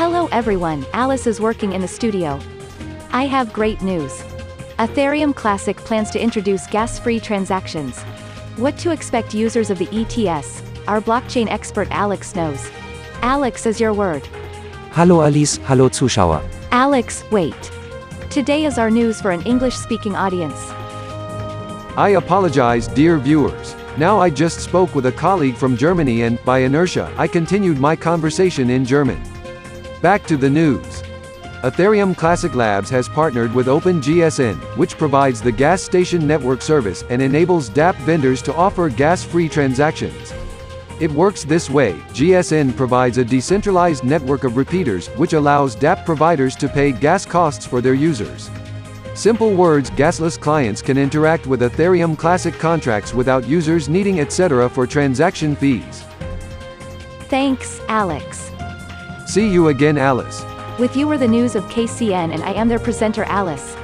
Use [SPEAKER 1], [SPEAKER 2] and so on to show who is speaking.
[SPEAKER 1] Hello everyone, Alice is working in the studio. I have great news. Ethereum Classic plans to introduce gas-free transactions. What to expect users of the ETC, our blockchain expert Alex knows. Alex is your word.
[SPEAKER 2] Hallo Alice, hallo Zuschauer.
[SPEAKER 1] Alex, wait. Today is our news for an English-speaking audience.
[SPEAKER 3] I apologize, dear viewers. Now I just spoke with a colleague from Germany and, by inertia, I continued my conversation in German. Back to the news. Ethereum Classic Labs has partnered with OpenGSN, which provides the gas station network service and enables DApp vendors to offer gas-free transactions. It works this way, GSN provides a decentralized network of repeaters, which allows DApp providers to pay gas costs for their users. Simple words gasless clients can interact with Ethereum Classic contracts without users needing ETC for transaction fees.
[SPEAKER 1] Thanks, Alex.
[SPEAKER 3] See you again Alice.
[SPEAKER 1] With you are the news of KCN and I am their presenter Alice.